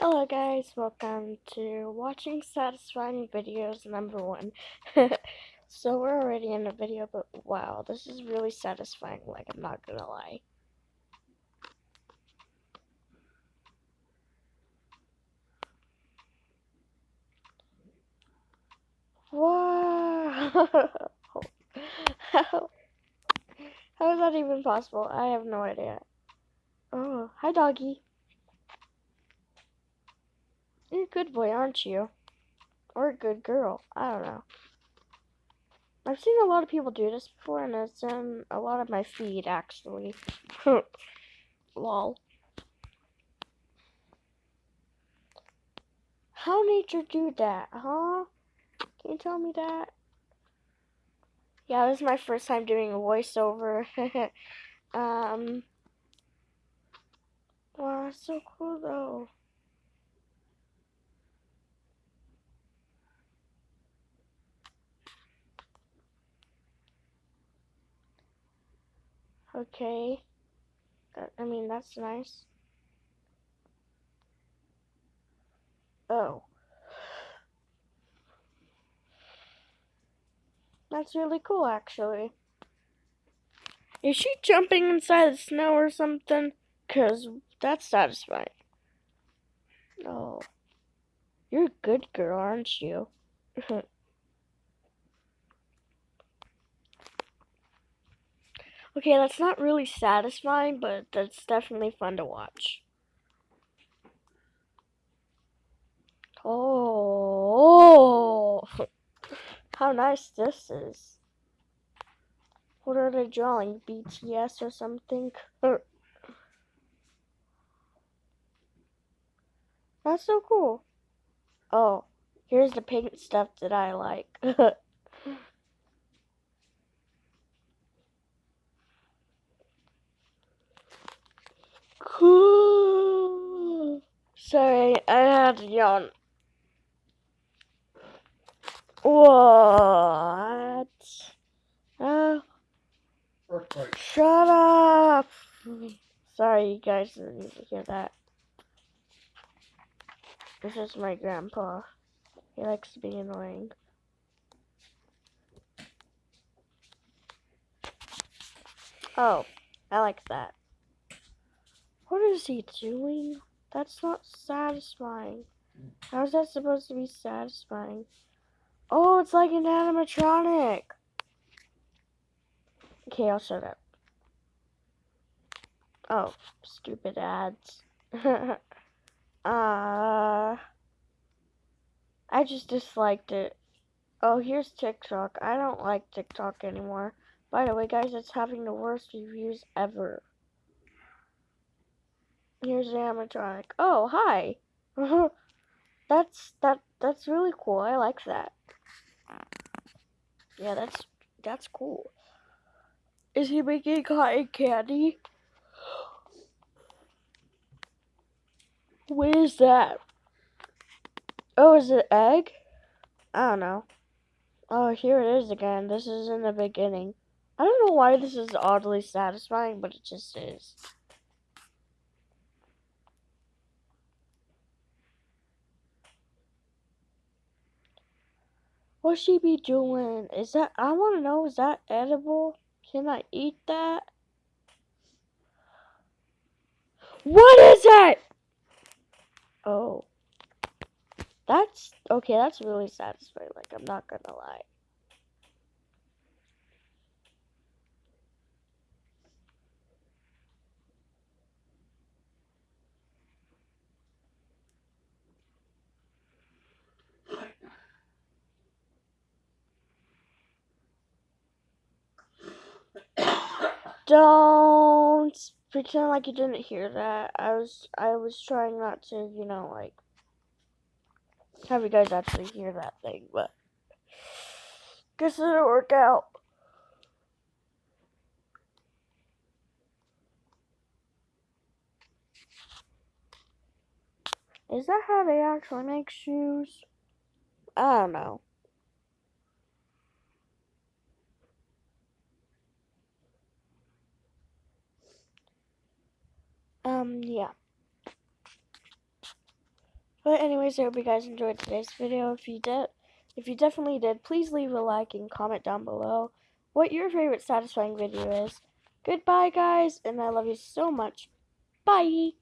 Hello guys, welcome to watching satisfying videos number one. so we're already in a video, but wow, this is really satisfying, like I'm not gonna lie. Wow! how, is that even possible? I have no idea. Oh, hi doggy. You're a good boy, aren't you? Or a good girl. I don't know. I've seen a lot of people do this before, and it's in a lot of my feed, actually. Lol. How nature do that, huh? Can you tell me that? Yeah, this is my first time doing a voiceover. um. Wow, so cool though. Okay. I mean, that's nice. Oh. That's really cool, actually. Is she jumping inside the snow or something? Because that's satisfying. Oh. You're a good girl, aren't you? Okay, that's not really satisfying, but that's definitely fun to watch. Oh, how nice this is. What are they drawing? BTS or something? That's so cool. Oh, here's the pink stuff that I like. Cool. Sorry, I had to yawn. What? Uh, shut up. Sorry, you guys didn't need to hear that. This is my grandpa. He likes to be annoying. Oh, I like that. What is he doing? That's not satisfying. How is that supposed to be satisfying? Oh, it's like an animatronic. Okay, I'll shut up. Oh, stupid ads. uh, I just disliked it. Oh, here's TikTok. I don't like TikTok anymore. By the way, guys, it's having the worst reviews ever. Here's the animatronic. Oh, hi. that's that that's really cool. I like that. Yeah, that's that's cool. Is he making cotton candy? What is that? Oh, is it egg? I don't know. Oh, here it is again. This is in the beginning. I don't know why this is oddly satisfying, but it just is. What she be doing? Is that, I want to know, is that edible? Can I eat that? What is it? Oh. That's, okay, that's really satisfying. Like, I'm not gonna lie. Don't pretend like you didn't hear that. I was I was trying not to, you know, like have you guys actually hear that thing, but guess it didn't work out. Is that how they actually make shoes? I don't know. Um, yeah. But anyways, I hope you guys enjoyed today's video. If you did, if you definitely did, please leave a like and comment down below what your favorite satisfying video is. Goodbye, guys, and I love you so much. Bye.